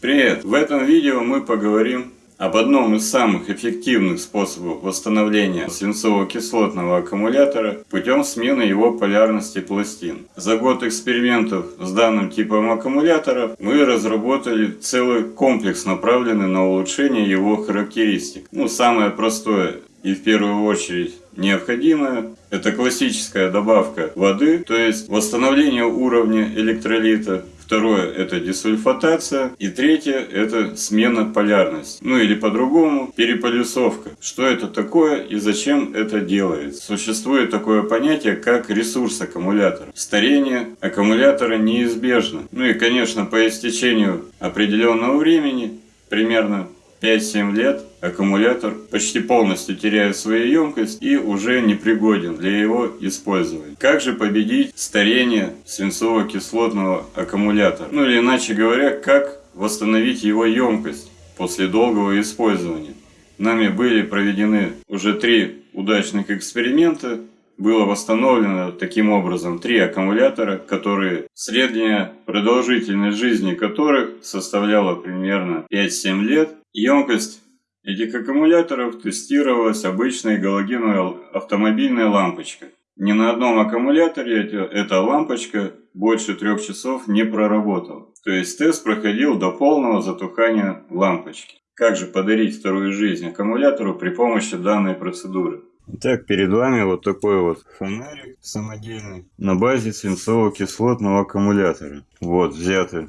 Привет! В этом видео мы поговорим об одном из самых эффективных способов восстановления свинцово-кислотного аккумулятора путем смены его полярности пластин. За год экспериментов с данным типом аккумулятора мы разработали целый комплекс, направленный на улучшение его характеристик. Ну, самое простое и в первую очередь необходимое это классическая добавка воды, то есть восстановление уровня электролита Второе – это десульфатация. И третье – это смена полярности. Ну или по-другому – переполюсовка. Что это такое и зачем это делается? Существует такое понятие, как ресурс аккумулятора. Старение аккумулятора неизбежно. Ну и, конечно, по истечению определенного времени, примерно 5-7 лет аккумулятор почти полностью теряет свою емкость и уже непригоден для его использования. Как же победить старение свинцово-кислотного аккумулятора? Ну или иначе говоря, как восстановить его емкость после долгого использования? Нами были проведены уже три удачных эксперимента. Было восстановлено таким образом три аккумулятора, которые средняя продолжительность жизни которых составляла примерно 5-7 лет Емкость этих аккумуляторов тестировалась обычной галогеновой автомобильной лампочкой. Ни на одном аккумуляторе эта лампочка больше трех часов не проработала. То есть тест проходил до полного затухания лампочки. Как же подарить вторую жизнь аккумулятору при помощи данной процедуры? Итак, перед вами вот такой вот фонарик самодельный на базе свинцово-кислотного аккумулятора. Вот взяты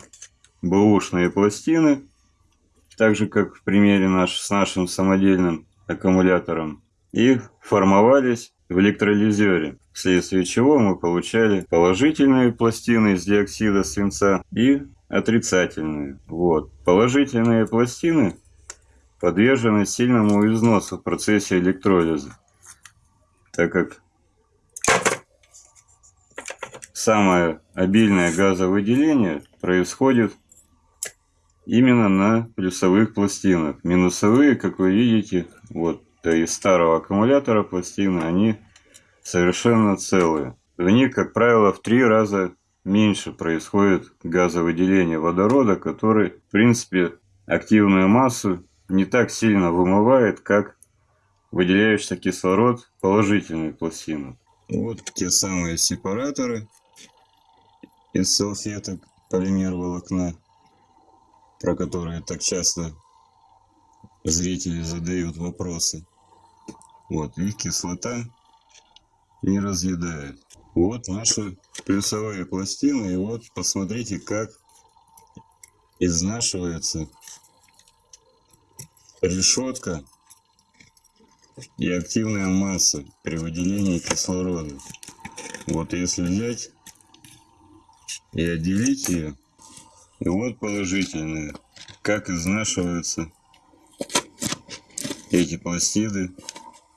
бэушные пластины так же как в примере наш, с нашим самодельным аккумулятором, и формовались в электролизере, вследствие чего мы получали положительные пластины из диоксида свинца и отрицательные. Вот. Положительные пластины подвержены сильному износу в процессе электролиза, так как самое обильное газовыделение происходит именно на плюсовых пластинах. Минусовые, как вы видите, вот из старого аккумулятора пластины, они совершенно целые. В них, как правило, в три раза меньше происходит газовыделение водорода, который, в принципе, активную массу не так сильно вымывает, как выделяющийся кислород положительной пластины. Вот те самые сепараторы из салфеток полимер волокна про которые так часто зрители задают вопросы. Вот, их кислота не разъедает. Вот наши плюсовые пластины. И вот посмотрите, как изнашивается решетка и активная масса при выделении кислорода. Вот если взять и отделить ее, и вот положительные. Как изнашиваются эти пластиды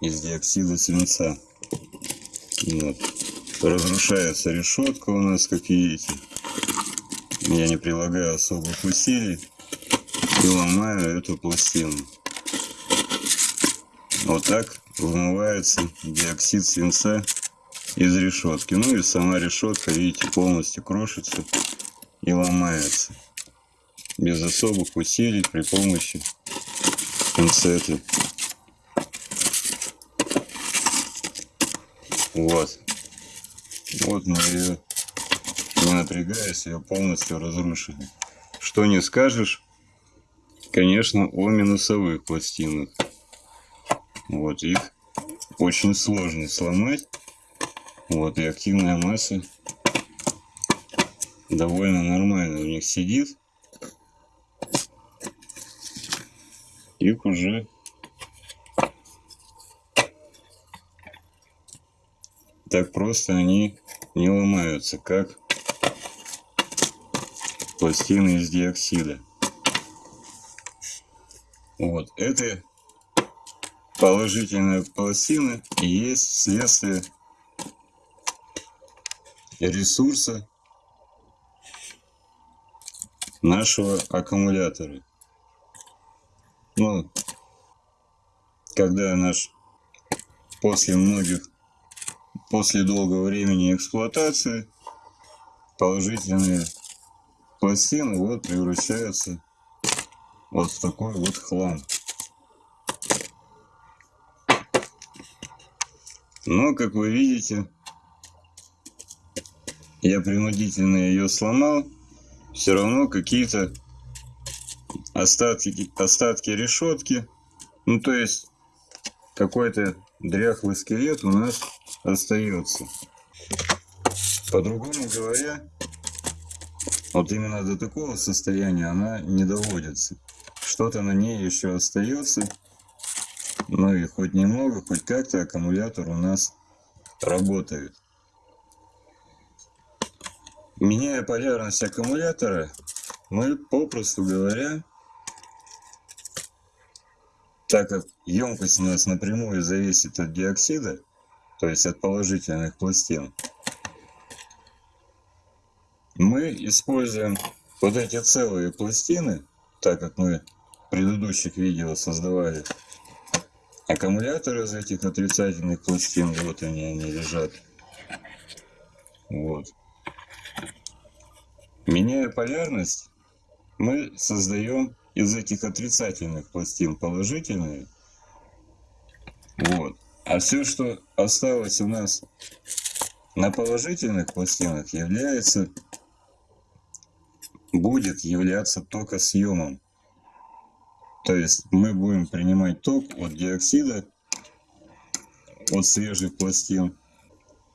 из диоксида свинца. Вот. Разрушается решетка у нас, как видите. Я не прилагаю особых усилий и ломаю эту пластину. Вот так вымывается диоксид свинца из решетки. Ну и сама решетка, видите, полностью крошится и ломается без особых усилий при помощи пинцеты. Вот. Вот мы ее, не напрягаясь, ее полностью разрушили. Что не скажешь, конечно, о минусовых пластинах. Вот их очень сложно сломать. Вот и активная масса довольно нормально у них сидит. Их уже так просто они не ломаются, как пластины из диоксида. Вот, это положительная пластина и есть следствие ресурса нашего аккумулятора. Ну, когда наш после многих, после долгого времени эксплуатации положительные пластины вот превращаются вот в такой вот хлам. Но, как вы видите, я принудительно ее сломал. Все равно какие-то остатки, остатки решетки. Ну, то есть, какой-то дряхлый скелет у нас остается. По-другому говоря, вот именно до такого состояния она не доводится. Что-то на ней еще остается. Ну и хоть немного, хоть как-то аккумулятор у нас работает. Меняя полярность аккумулятора, мы, попросту говоря, так как емкость у нас напрямую зависит от диоксида, то есть от положительных пластин, мы используем вот эти целые пластины, так как мы в предыдущих видео создавали аккумуляторы из этих отрицательных пластин, вот они, они лежат. Вот. Меняя полярность, мы создаем из этих отрицательных пластин положительные. Вот. А все, что осталось у нас на положительных пластинах, является, будет являться токосъемом. То есть мы будем принимать ток от диоксида, от свежих пластин,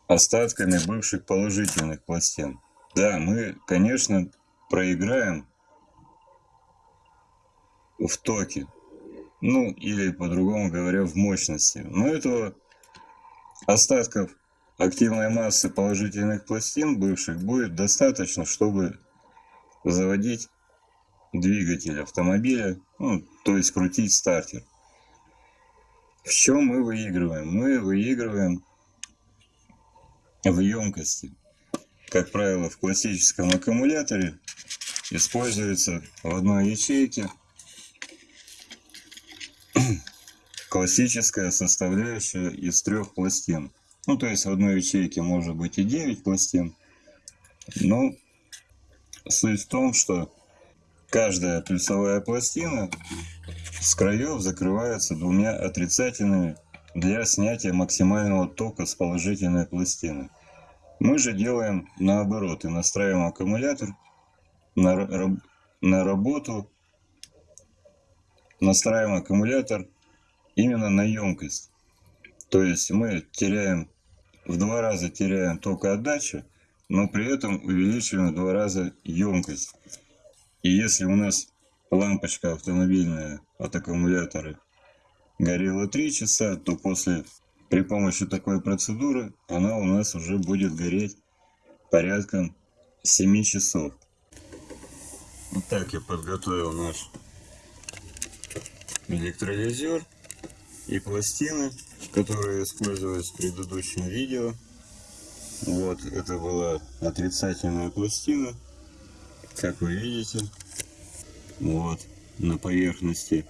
остатками бывших положительных пластин. Да, мы, конечно, проиграем в токе. Ну, или по-другому говоря, в мощности. Но этого остатков активной массы положительных пластин бывших будет достаточно, чтобы заводить двигатель автомобиля, ну, то есть крутить стартер. В чем мы выигрываем? Мы выигрываем в емкости. Как правило, в классическом аккумуляторе используется в одной ячейке классическая составляющая из трех пластин. Ну, то есть в одной ячейке может быть и 9 пластин. Но суть в том, что каждая плюсовая пластина с краев закрывается двумя отрицательными для снятия максимального тока с положительной пластины. Мы же делаем наоборот и настраиваем аккумулятор на, на работу, настраиваем аккумулятор именно на емкость. То есть мы теряем, в два раза теряем токоотдачу, но при этом увеличиваем в два раза емкость. И если у нас лампочка автомобильная от аккумулятора горела 3 часа, то после при помощи такой процедуры она у нас уже будет гореть порядком 7 часов. Вот так я подготовил наш электролизер и пластины, которые использовались в предыдущем видео. Вот, это была отрицательная пластина, как вы видите. Вот, на поверхности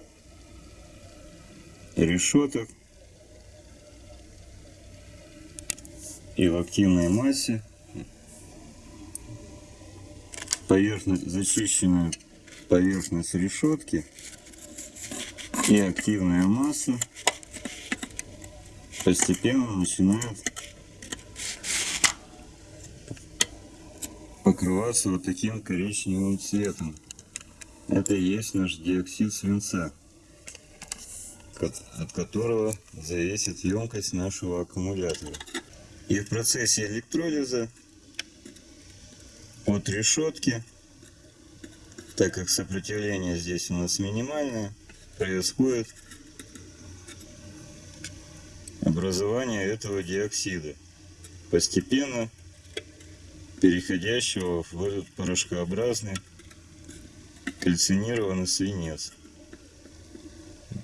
решеток и в активной массе поверхность зачищенная поверхность решетки и активная масса постепенно начинает покрываться вот таким коричневым цветом. Это и есть наш диоксид свинца, от которого зависит емкость нашего аккумулятора. И в процессе электролиза от решетки, так как сопротивление здесь у нас минимальное, происходит образование этого диоксида, постепенно переходящего в этот порошкообразный кальцинированный свинец.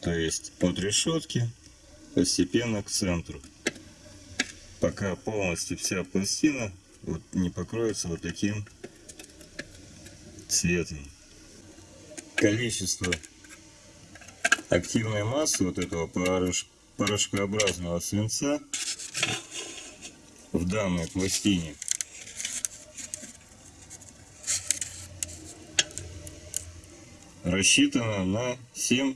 То есть от решетки постепенно к центру, пока полностью вся пластина вот не покроется вот таким цветом. Количество активной массы вот этого порошкообразного свинца в данной пластине рассчитана на 7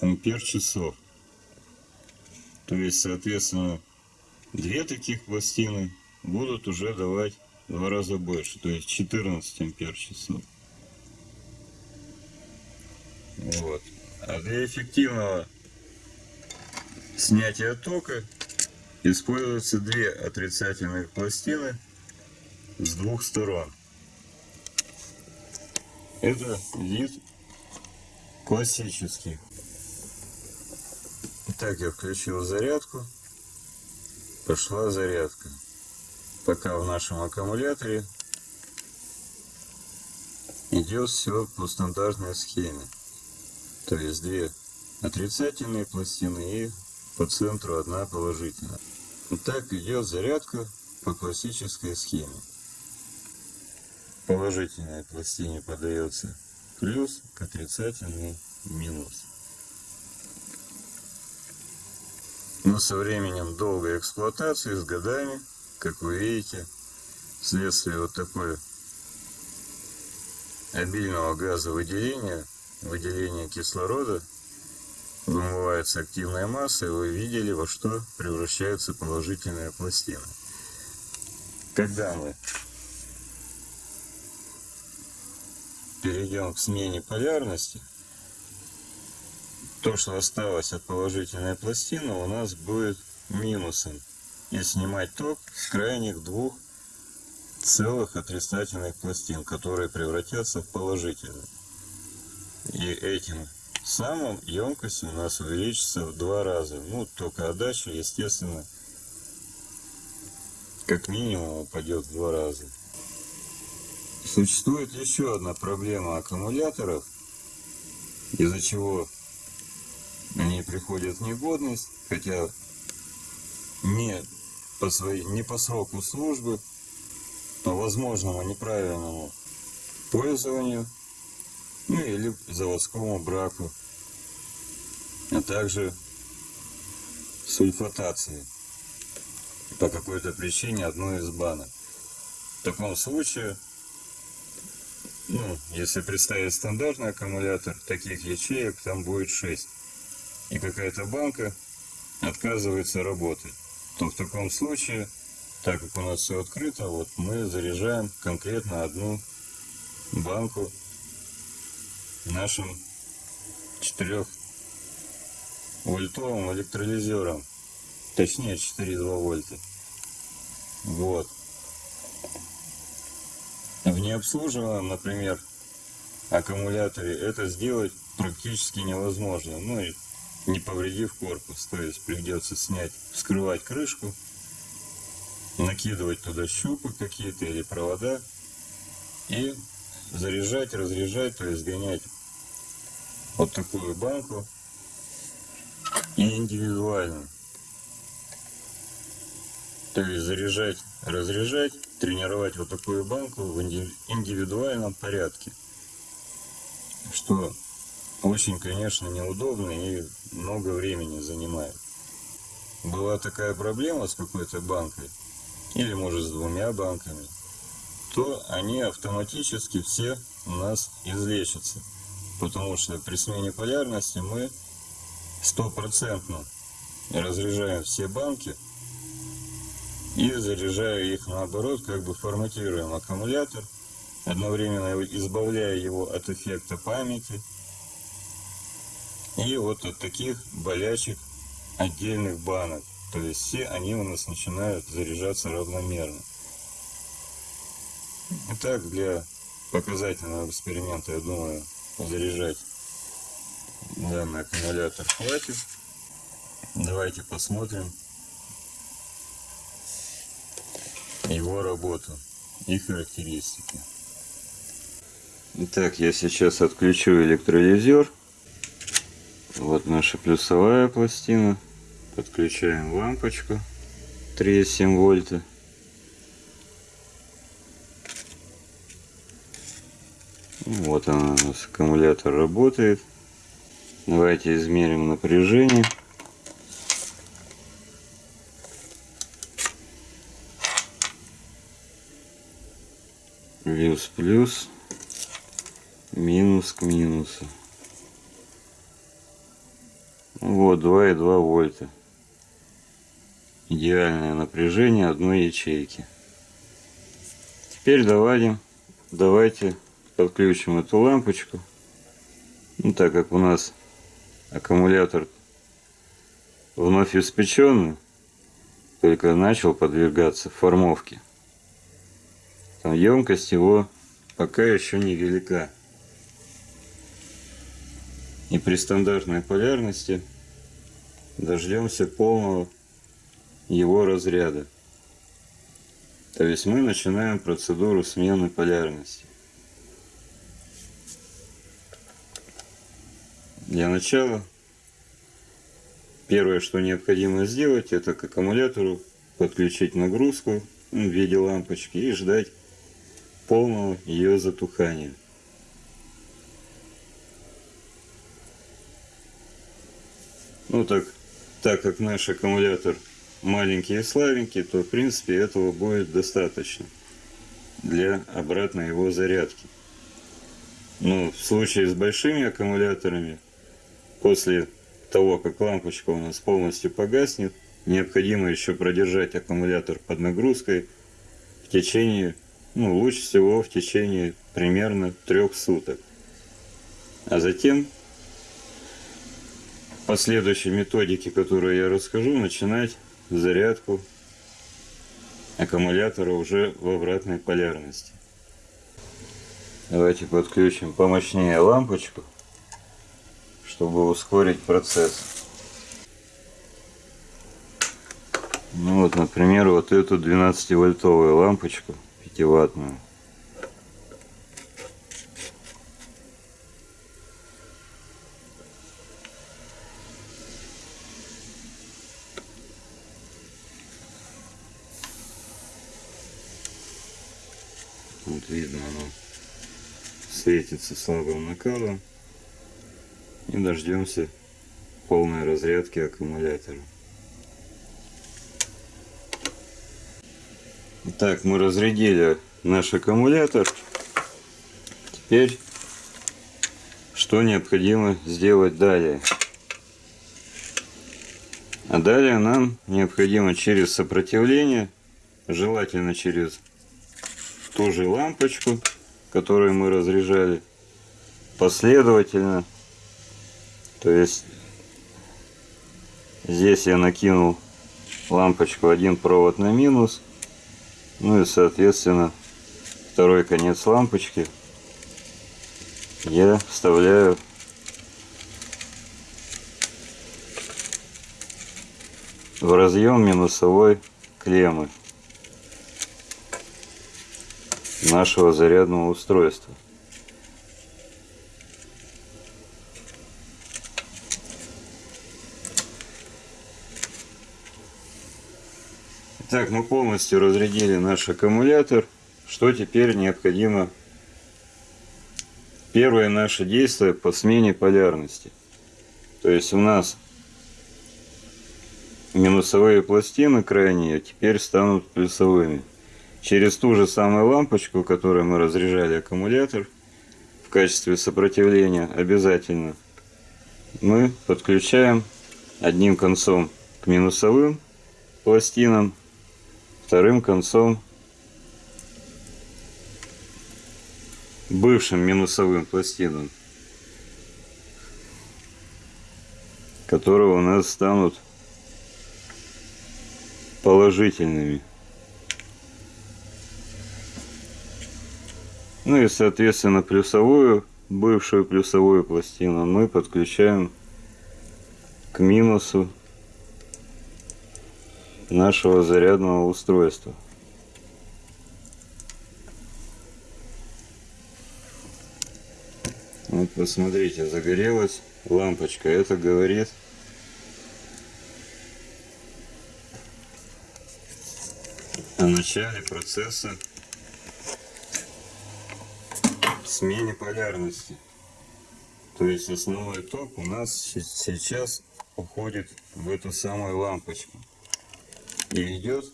ампер часов. То есть, соответственно, две таких пластины будут уже давать два раза больше, то есть 14 ампер часов. Вот. А для эффективного снятия тока используются две отрицательных пластины с двух сторон. Это вид классический. Итак, я включил зарядку. Пошла зарядка. Пока в нашем аккумуляторе идет все по стандартной схеме. То есть две отрицательные пластины и по центру одна положительная. Итак, идет зарядка по классической схеме. Положительной пластине подается плюс, к отрицательной минус. Но со временем долгой эксплуатации, с годами, как вы видите, вследствие вот такой обильного газовыделения, выделения кислорода, вымывается активная масса, и вы видели, во что превращаются положительные пластины. Когда мы перейдем к смене полярности, то, что осталось от положительной пластины, у нас будет минусом. И снимать ток с крайних двух целых отрицательных пластин, которые превратятся в положительные. И этим самым емкость у нас увеличится в два раза. Ну, только отдача, естественно, как минимум упадет в два раза. Существует еще одна проблема аккумуляторов, из-за чего они приходят в негодность, хотя не по, своей, не по сроку службы, по возможному неправильному пользованию, ну или заводскому браку, а также сульфатации по какой-то причине одной из банок. В таком случае, ну, если представить стандартный аккумулятор, таких ячеек там будет 6 и какая-то банка отказывается работать, то в таком случае, так как у нас все открыто, вот мы заряжаем конкретно одну банку нашим 4 вольтовым электролизером, точнее 4,2 вольта. Вот. В необслуживаемом, например, аккумуляторе это сделать практически невозможно. Ну и не повредив корпус. То есть придется снять, вскрывать крышку, накидывать туда щупы какие-то или провода и заряжать, разряжать, то есть гонять вот такую банку и индивидуально. То есть заряжать, разряжать, тренировать вот такую банку в индивидуальном порядке. Что очень, конечно, неудобно и много времени занимает. Была такая проблема с какой-то банкой, или может с двумя банками, то они автоматически все у нас излечатся. Потому что при смене полярности мы стопроцентно разряжаем все банки и заряжая их наоборот, как бы форматируем аккумулятор, одновременно избавляя его от эффекта памяти и вот от таких болячек отдельных банок. То есть все они у нас начинают заряжаться равномерно. Итак, для показательного эксперимента, я думаю, заряжать данный аккумулятор хватит. Давайте посмотрим его работу и характеристики. Итак, я сейчас отключу электролизер. Вот наша плюсовая пластина. Подключаем лампочку 3,7 вольта. Вот она у нас, аккумулятор работает. Давайте измерим напряжение. Плюс-плюс, минус к минусу. Вот 2,2 вольта. Идеальное напряжение одной ячейки. Теперь давайте, давайте подключим эту лампочку. Ну, так как у нас аккумулятор вновь испеченный, только начал подвергаться формовке. Там емкость его пока еще не велика. И при стандартной полярности дождемся полного его разряда. То есть мы начинаем процедуру смены полярности. Для начала первое, что необходимо сделать, это к аккумулятору подключить нагрузку в виде лампочки и ждать полного ее затухания. Ну так, так как наш аккумулятор маленький и слабенький, то в принципе этого будет достаточно для обратной его зарядки. Но в случае с большими аккумуляторами, после того, как лампочка у нас полностью погаснет, необходимо еще продержать аккумулятор под нагрузкой в течение, ну лучше всего в течение примерно трех суток. А затем по следующей методике, которую я расскажу, начинать зарядку аккумулятора уже в обратной полярности. Давайте подключим помощнее лампочку, чтобы ускорить процесс. Ну вот, например, вот эту 12-вольтовую лампочку 5-ваттную. Вот видно оно светится слабым накалом. И дождемся полной разрядки аккумулятора. Так, мы разрядили наш аккумулятор. Теперь что необходимо сделать далее? А далее нам необходимо через сопротивление, желательно через ту же лампочку, которую мы разряжали, последовательно. То есть здесь я накинул лампочку один провод на минус, ну и соответственно второй конец лампочки я вставляю в разъем минусовой клеммы нашего зарядного устройства. Так, мы полностью разрядили наш аккумулятор. Что теперь необходимо? Первое наше действие по смене полярности. То есть у нас минусовые пластины крайние теперь станут плюсовыми через ту же самую лампочку, которой мы разряжали аккумулятор, в качестве сопротивления обязательно мы подключаем одним концом к минусовым пластинам, вторым концом бывшим минусовым пластинам, которые у нас станут положительными. Ну и соответственно плюсовую, бывшую плюсовую пластину мы подключаем к минусу нашего зарядного устройства. Вот посмотрите, загорелась лампочка. Это говорит о начале процесса смене полярности. То есть основной ток у нас сейчас уходит в эту самую лампочку. Идет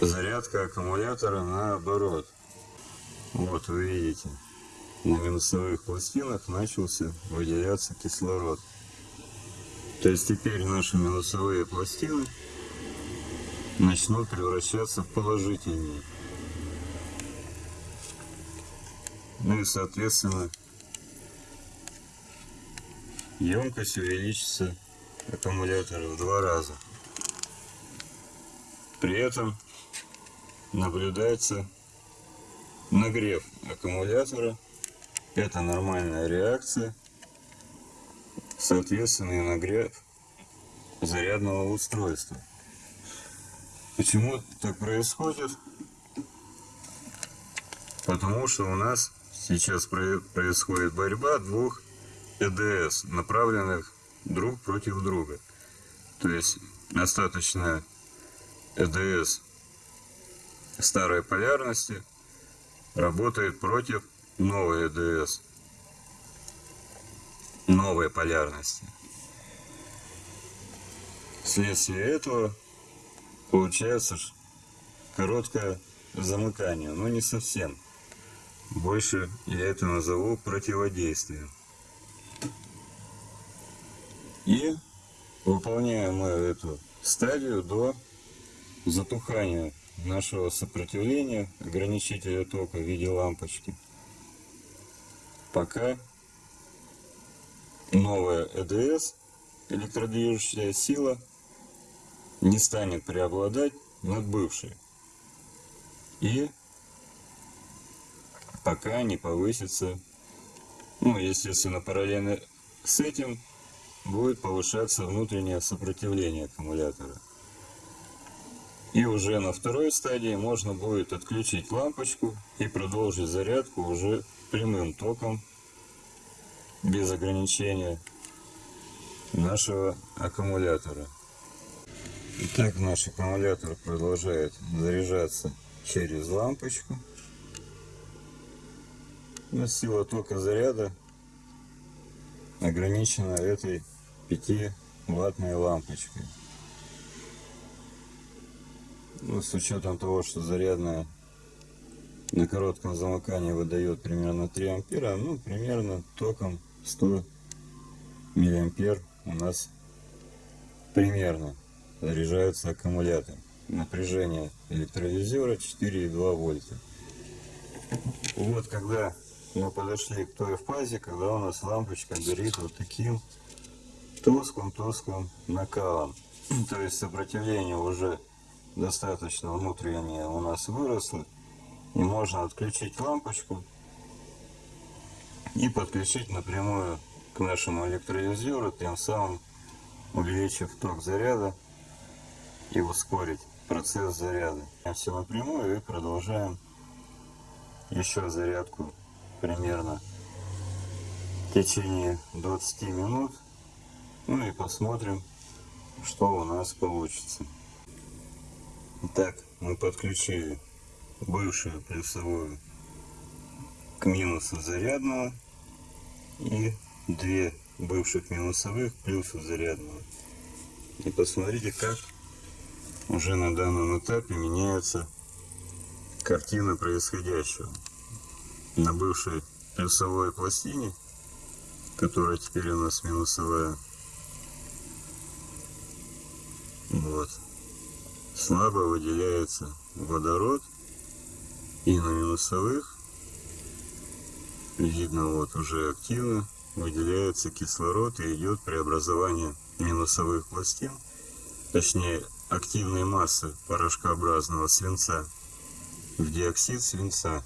зарядка аккумулятора наоборот. Вот вы видите. на минусовых пластинах начался выделяться кислород. То есть теперь наши минусовые пластины начнут превращаться в положительные. Ну и соответственно емкость увеличится аккумулятора в два раза. При этом наблюдается нагрев аккумулятора. Это нормальная реакция. Соответственно и нагрев зарядного устройства. Почему так происходит? Потому что у нас сейчас происходит борьба двух ЭДС, направленных друг против друга. То есть остаточная ЭДС старой полярности работает против новой ЭДС новой полярности. Вследствие этого получается короткое замыкание, но не совсем. Больше я это назову противодействием. И выполняем мы эту стадию до затухания нашего сопротивления ограничителя тока в виде лампочки. Пока новая ЭДС, электродвижущая сила, не станет преобладать над бывшей. И пока не повысится, ну, естественно, параллельно с этим будет повышаться внутреннее сопротивление аккумулятора. И уже на второй стадии можно будет отключить лампочку и продолжить зарядку уже прямым током, без ограничения нашего аккумулятора. Итак, наш аккумулятор продолжает заряжаться через лампочку. Но сила тока заряда ограничена этой 5 ваттной лампочкой. Ну, с учетом того, что зарядная на коротком замыкании выдает примерно 3 ампера, ну, примерно током 100 миллиампер у нас примерно заряжается аккумулятор. Напряжение электролизера 4,2 вольта. Вот когда мы подошли к той фазе, когда у нас лампочка горит вот таким тусклым-тусклым накалом. То есть сопротивление уже достаточно внутреннее у нас выросло. И можно отключить лампочку и подключить напрямую к нашему электролизеру, тем самым увеличив ток заряда и ускорить процесс заряда. Все напрямую и продолжаем еще зарядку примерно в течение 20 минут. Ну и посмотрим, что у нас получится. Итак, мы подключили бывшую плюсовую к минусу зарядного и две бывших минусовых плюсу зарядного. И посмотрите, как уже на данном этапе меняется картина происходящего. На бывшей плюсовой пластине, которая теперь у нас минусовая, вот, слабо выделяется водород и на минусовых видно вот уже активно выделяется кислород и идет преобразование минусовых пластин, точнее активной массы порошкообразного свинца в диоксид свинца.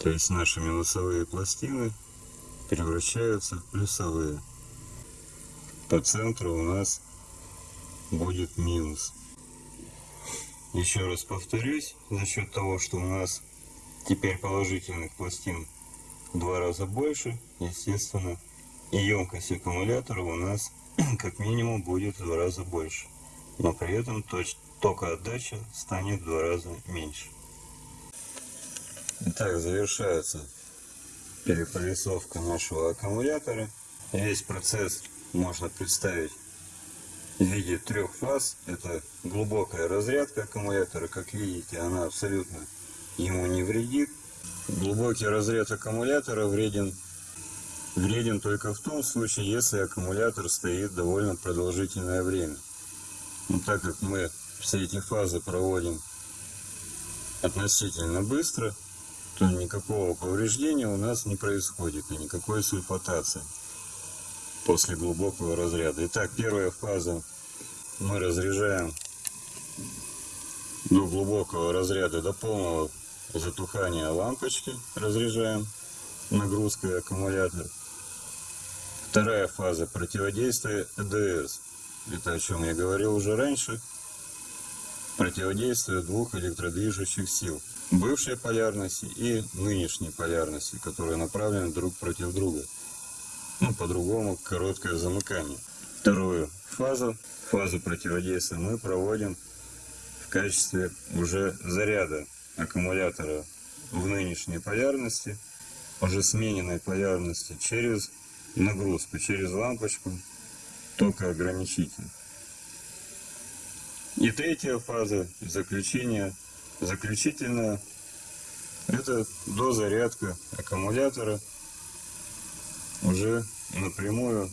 То есть наши минусовые пластины превращаются в плюсовые. По центру у нас будет минус. Еще раз повторюсь, за счет того, что у нас теперь положительных пластин в два раза больше, естественно, и емкость аккумулятора у нас как минимум будет в два раза больше. Но при этом токоотдача станет в два раза меньше. Итак, завершается переполисовка нашего аккумулятора. Весь процесс можно представить в виде трех фаз. Это глубокая разрядка аккумулятора. Как видите, она абсолютно ему не вредит. Глубокий разряд аккумулятора вреден, вреден только в том случае, если аккумулятор стоит довольно продолжительное время. Но так как мы все эти фазы проводим относительно быстро, то никакого повреждения у нас не происходит и никакой сульфатации после глубокого разряда. Итак, первая фаза мы разряжаем до глубокого разряда, до полного затухания лампочки разряжаем нагрузкой аккумулятор. Вторая фаза противодействия ЭДС. Это о чем я говорил уже раньше. Противодействие двух электродвижущих сил. Бывшей полярности и нынешней полярности, которые направлены друг против друга. Ну, по-другому, короткое замыкание. Вторую фазу, фазу противодействия мы проводим в качестве уже заряда аккумулятора в нынешней полярности, уже смененной полярности через нагрузку, через лампочку токоограничитель. И третья фаза заключения, заключительная, это дозарядка аккумулятора уже напрямую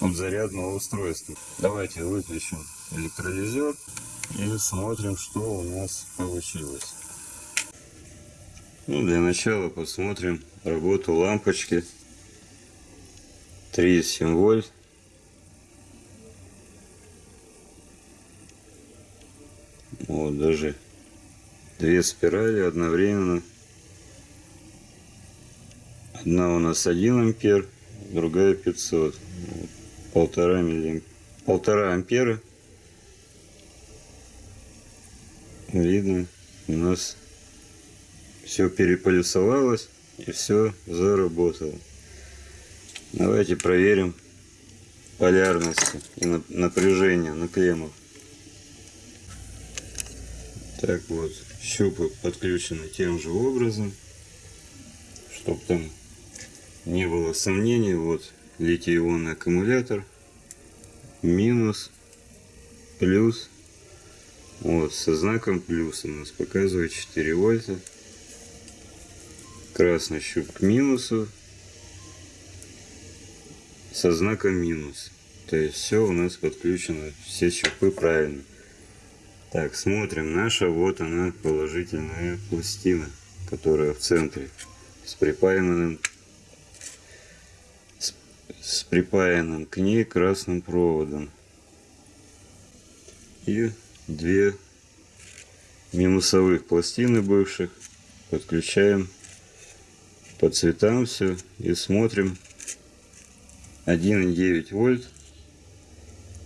от зарядного устройства. Давайте выключим электролизер и смотрим, что у нас получилось. Ну, для начала посмотрим работу лампочки 3,7 вольт. Вот даже две спирали одновременно. Одна у нас 1 ампер, другая 500. Полтора, миллиам... Полтора ампера видно, у нас все переполюсовалось и все заработало. Давайте проверим полярности и напряжение на клеммах. Так вот, щупы подключены тем же образом, чтобы там не было сомнений. Вот литий-ионный аккумулятор, минус, плюс вот, со знаком плюс у нас показывает 4 вольта. Красный щуп к минусу. Со знаком минус. То есть все у нас подключено, все щупы правильно. Так, смотрим. Наша вот она положительная пластина, которая в центре с припаянным с, припаянным к ней красным проводом. И две минусовых пластины бывших. Подключаем по цветам все и смотрим 1,9 вольт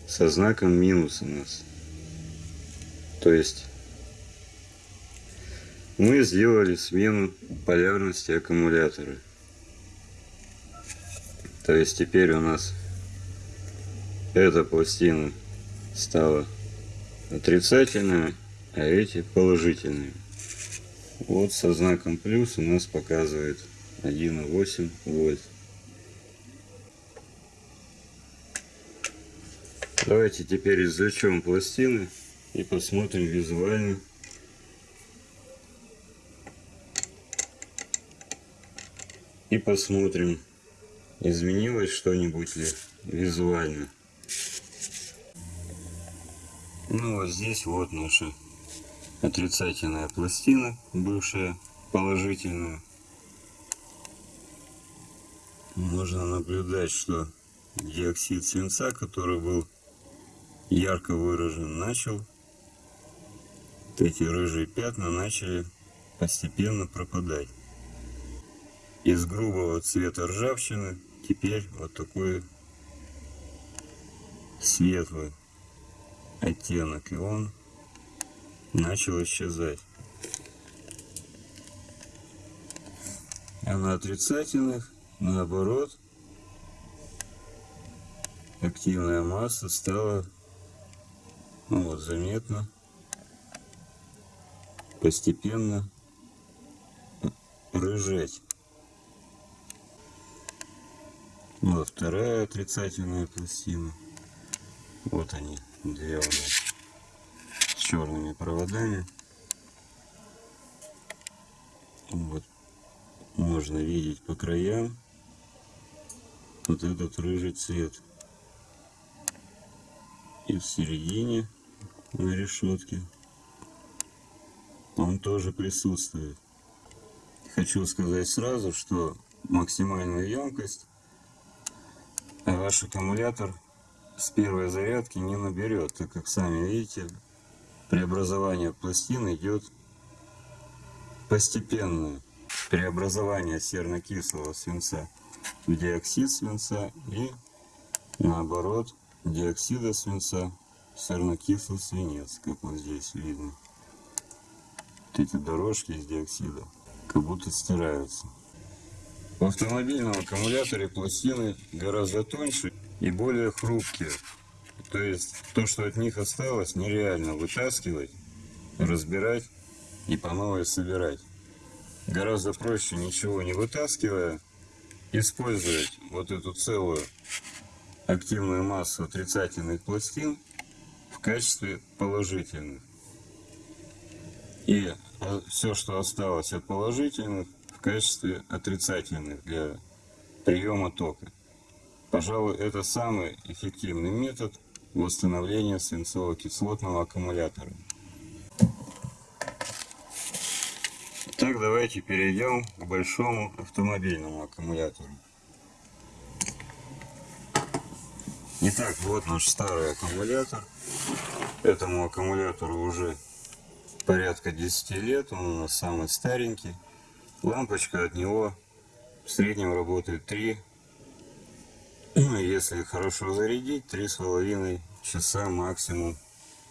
со знаком минус у нас. То есть мы сделали смену полярности аккумулятора. То есть теперь у нас эта пластина стала отрицательные, а эти положительные. Вот со знаком плюс у нас показывает 1,8 вольт. Давайте теперь извлечем пластины и посмотрим визуально. И посмотрим, изменилось что-нибудь ли визуально. Ну вот здесь вот наша отрицательная пластина, бывшая положительная. Можно наблюдать, что диоксид свинца, который был ярко выражен, начал вот эти рыжие пятна начали постепенно пропадать. Из грубого цвета ржавчины теперь вот такой светлый оттенок, и он начал исчезать. А на отрицательных, наоборот, активная масса стала ну вот, заметно, постепенно рыжать. Вот вторая отрицательная пластина. Вот они две у нас с черными проводами. Вот можно видеть по краям вот этот рыжий цвет. И в середине на решетке он тоже присутствует. Хочу сказать сразу, что максимальную емкость ваш аккумулятор с первой зарядки не наберет, так как сами видите, преобразование пластин идет постепенное. Преобразование серно-кислого свинца в диоксид свинца и наоборот диоксида свинца в серно-кислый свинец, как вот здесь видно. Вот эти дорожки из диоксида как будто стираются. В автомобильном аккумуляторе пластины гораздо тоньше и более хрупкие. То есть то, что от них осталось, нереально вытаскивать, разбирать и по новой собирать. Гораздо проще, ничего не вытаскивая, использовать вот эту целую активную массу отрицательных пластин в качестве положительных. И а, все, что осталось от положительных, качестве отрицательных для приема тока. Пожалуй, это самый эффективный метод восстановления свинцово-кислотного аккумулятора. Так, давайте перейдем к большому автомобильному аккумулятору. Итак, вот наш старый аккумулятор. Этому аккумулятору уже порядка 10 лет, он у нас самый старенький. Лампочка от него в среднем работает 3, ну, если хорошо зарядить, 3,5 часа максимум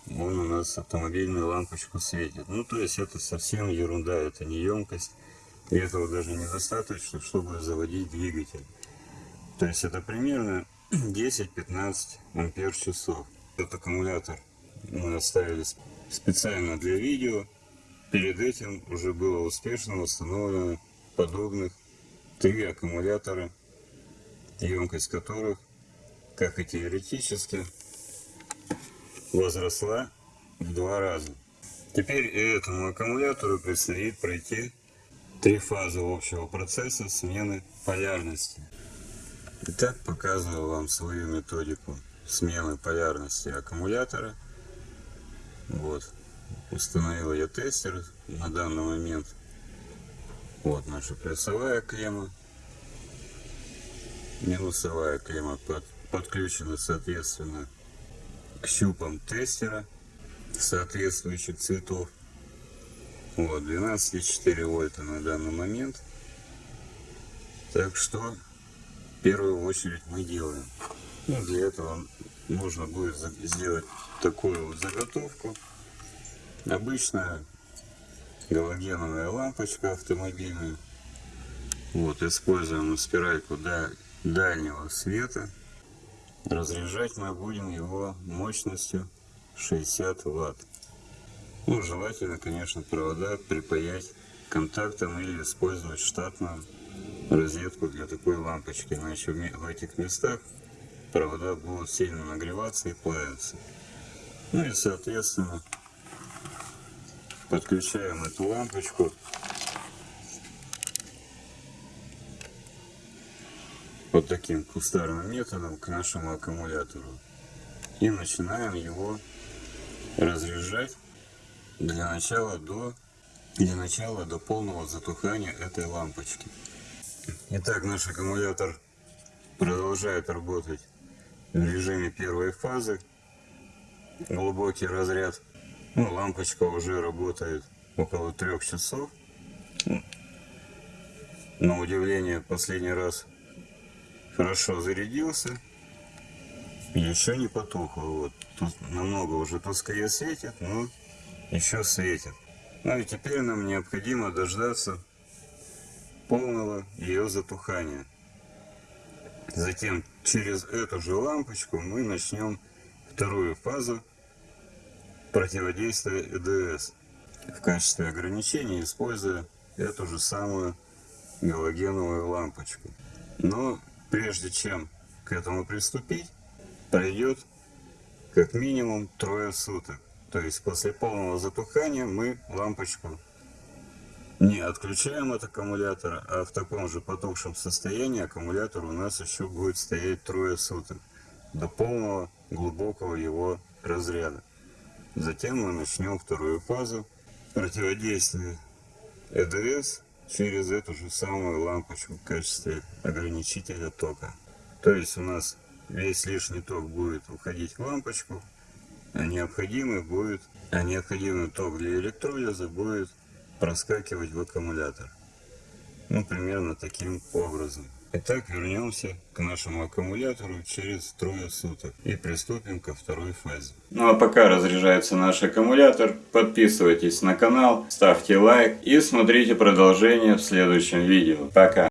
он у нас автомобильную лампочку светит. Ну, то есть это совсем ерунда, это не емкость. И этого даже недостаточно, чтобы заводить двигатель. То есть это примерно 10-15 ампер часов. Этот аккумулятор мы оставили специально для видео. Перед этим уже было успешно установлено подобных три аккумулятора, емкость которых, как и теоретически, возросла в два раза. Теперь этому аккумулятору предстоит пройти три фазы общего процесса смены полярности. Итак, показываю вам свою методику смены полярности аккумулятора. Вот, установил я тестер на данный момент. Вот наша плюсовая клемма. Минусовая клемма под, подключена соответственно к щупам тестера соответствующих цветов. Вот, 12,4 вольта на данный момент. Так что, в первую очередь мы делаем. Ну, для этого нужно будет сделать такую вот заготовку. Обычная галогеновая лампочка автомобильная. Вот, используем спиральку дальнего света. Разряжать мы будем его мощностью 60 ватт. Ну, желательно, конечно, провода припаять контактом или использовать штатную розетку для такой лампочки. Иначе в этих местах провода будут сильно нагреваться и плавиться. Ну и, соответственно, подключаем эту лампочку вот таким кустарным методом к нашему аккумулятору. И начинаем его разряжать для начала до, для начала до полного затухания этой лампочки. Итак, наш аккумулятор продолжает работать в режиме первой фазы. Глубокий разряд. Ну, лампочка уже работает около трех часов. На удивление, последний раз хорошо зарядился. Еще не потухло. Вот. Тут намного уже тускнее светит, но еще светит. Ну и теперь нам необходимо дождаться полного ее затухания. Затем через эту же лампочку мы начнем вторую фазу противодействия ЭДС в качестве ограничения, используя эту же самую галогеновую лампочку. Но прежде чем к этому приступить, пройдет как минимум трое суток. То есть после полного затухания мы лампочку Не отключаем от аккумулятора, а в таком же потухшем состоянии аккумулятор у нас еще будет стоять трое суток до полного глубокого его разряда. Затем мы начнем вторую фазу противодействия ЭДС через эту же самую лампочку в качестве ограничителя тока. То есть у нас весь лишний ток будет уходить в лампочку, а необходимый будет, а необходимый ток для электролиза будет проскакивать в аккумулятор. Ну, примерно таким образом. Итак, вернемся к нашему аккумулятору через трое суток и приступим ко второй фазе. Ну а пока разряжается наш аккумулятор, подписывайтесь на канал, ставьте лайк и смотрите продолжение в следующем видео. Пока!